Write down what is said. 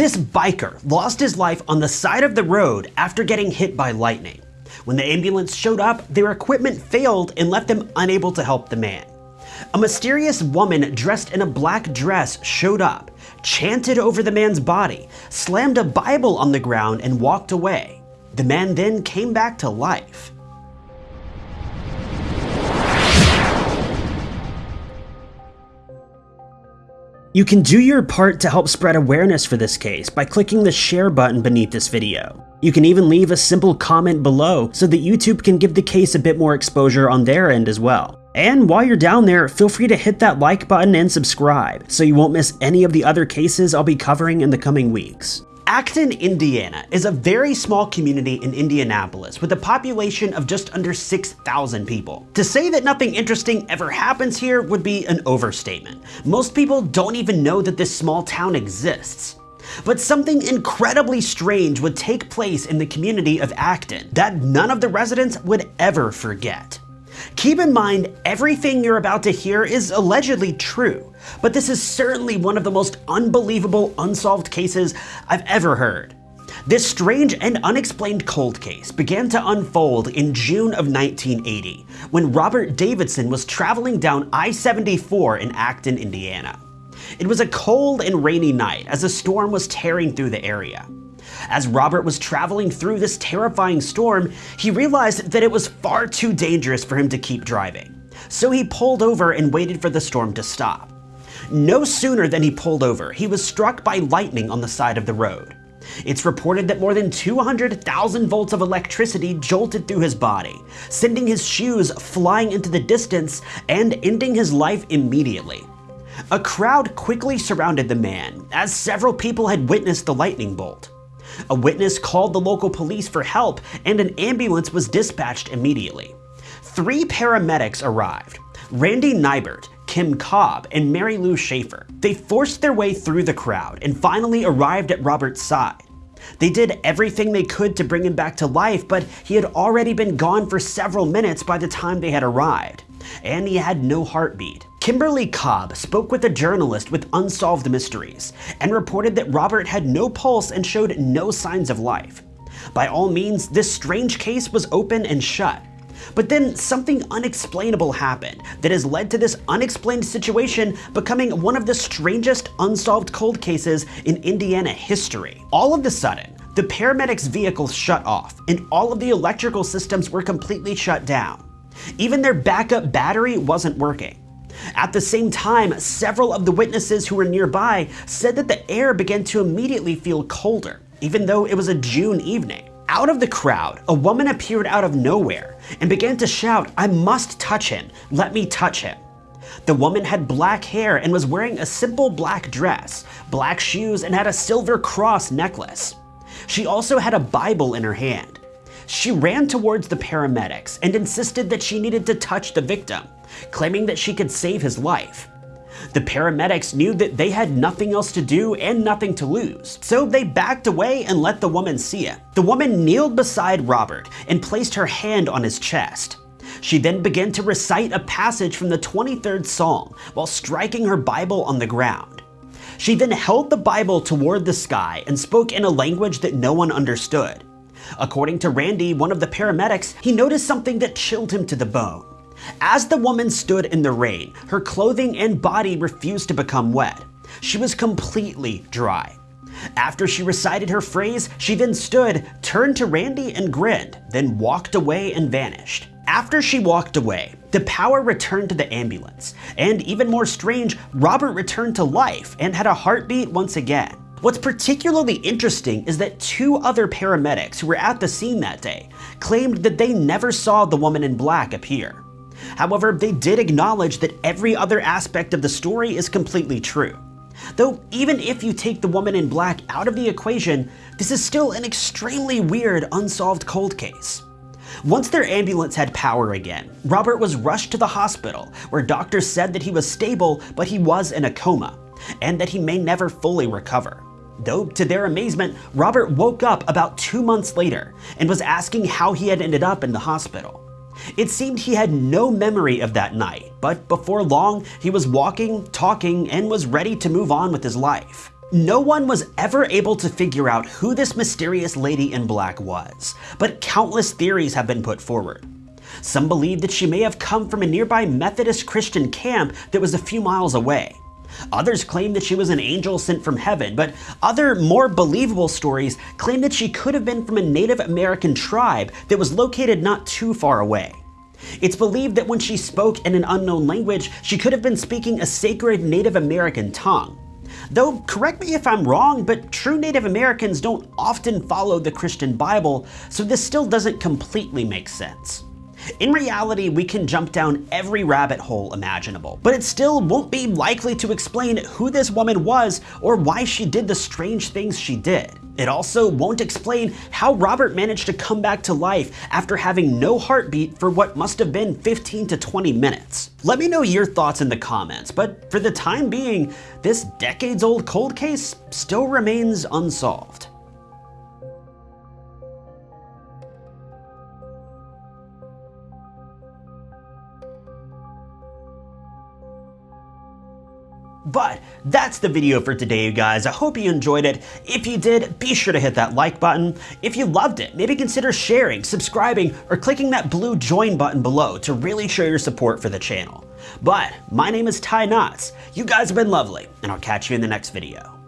This biker lost his life on the side of the road after getting hit by lightning. When the ambulance showed up, their equipment failed and left them unable to help the man. A mysterious woman dressed in a black dress showed up, chanted over the man's body, slammed a Bible on the ground, and walked away. The man then came back to life. You can do your part to help spread awareness for this case by clicking the share button beneath this video. You can even leave a simple comment below so that YouTube can give the case a bit more exposure on their end as well. And while you're down there, feel free to hit that like button and subscribe so you won't miss any of the other cases I'll be covering in the coming weeks. Acton, Indiana is a very small community in Indianapolis with a population of just under 6,000 people. To say that nothing interesting ever happens here would be an overstatement. Most people don't even know that this small town exists. But something incredibly strange would take place in the community of Acton that none of the residents would ever forget. Keep in mind, everything you're about to hear is allegedly true, but this is certainly one of the most unbelievable unsolved cases I've ever heard. This strange and unexplained cold case began to unfold in June of 1980 when Robert Davidson was traveling down I-74 in Acton, Indiana. It was a cold and rainy night as a storm was tearing through the area. As Robert was traveling through this terrifying storm, he realized that it was far too dangerous for him to keep driving. So he pulled over and waited for the storm to stop. No sooner than he pulled over, he was struck by lightning on the side of the road. It's reported that more than 200,000 volts of electricity jolted through his body, sending his shoes flying into the distance and ending his life immediately. A crowd quickly surrounded the man, as several people had witnessed the lightning bolt. A witness called the local police for help and an ambulance was dispatched immediately. Three paramedics arrived, Randy Nybert, Kim Cobb, and Mary Lou Schaefer. They forced their way through the crowd and finally arrived at Robert's side. They did everything they could to bring him back to life, but he had already been gone for several minutes by the time they had arrived, and he had no heartbeat. Kimberly Cobb spoke with a journalist with Unsolved Mysteries and reported that Robert had no pulse and showed no signs of life. By all means, this strange case was open and shut. But then something unexplainable happened that has led to this unexplained situation becoming one of the strangest unsolved cold cases in Indiana history. All of a sudden, the paramedics' vehicle shut off and all of the electrical systems were completely shut down. Even their backup battery wasn't working. At the same time, several of the witnesses who were nearby said that the air began to immediately feel colder, even though it was a June evening. Out of the crowd, a woman appeared out of nowhere and began to shout, I must touch him, let me touch him. The woman had black hair and was wearing a simple black dress, black shoes, and had a silver cross necklace. She also had a Bible in her hand. She ran towards the paramedics and insisted that she needed to touch the victim, claiming that she could save his life. The paramedics knew that they had nothing else to do and nothing to lose, so they backed away and let the woman see it. The woman kneeled beside Robert and placed her hand on his chest. She then began to recite a passage from the 23rd Psalm while striking her Bible on the ground. She then held the Bible toward the sky and spoke in a language that no one understood. According to Randy, one of the paramedics, he noticed something that chilled him to the bone. As the woman stood in the rain, her clothing and body refused to become wet. She was completely dry. After she recited her phrase, she then stood, turned to Randy and grinned, then walked away and vanished. After she walked away, the power returned to the ambulance, and even more strange, Robert returned to life and had a heartbeat once again. What's particularly interesting is that two other paramedics who were at the scene that day claimed that they never saw the woman in black appear. However, they did acknowledge that every other aspect of the story is completely true. Though even if you take the woman in black out of the equation, this is still an extremely weird unsolved cold case. Once their ambulance had power again, Robert was rushed to the hospital where doctors said that he was stable but he was in a coma and that he may never fully recover. Though, to their amazement, Robert woke up about two months later and was asking how he had ended up in the hospital. It seemed he had no memory of that night, but before long, he was walking, talking, and was ready to move on with his life. No one was ever able to figure out who this mysterious lady in black was, but countless theories have been put forward. Some believe that she may have come from a nearby Methodist Christian camp that was a few miles away. Others claim that she was an angel sent from heaven, but other, more believable stories claim that she could have been from a Native American tribe that was located not too far away. It's believed that when she spoke in an unknown language, she could have been speaking a sacred Native American tongue. Though, correct me if I'm wrong, but true Native Americans don't often follow the Christian Bible, so this still doesn't completely make sense. In reality, we can jump down every rabbit hole imaginable, but it still won't be likely to explain who this woman was or why she did the strange things she did. It also won't explain how Robert managed to come back to life after having no heartbeat for what must have been 15 to 20 minutes. Let me know your thoughts in the comments, but for the time being, this decades old cold case still remains unsolved. But that's the video for today, you guys. I hope you enjoyed it. If you did, be sure to hit that like button. If you loved it, maybe consider sharing, subscribing, or clicking that blue join button below to really show your support for the channel. But my name is Ty Knotts. You guys have been lovely, and I'll catch you in the next video.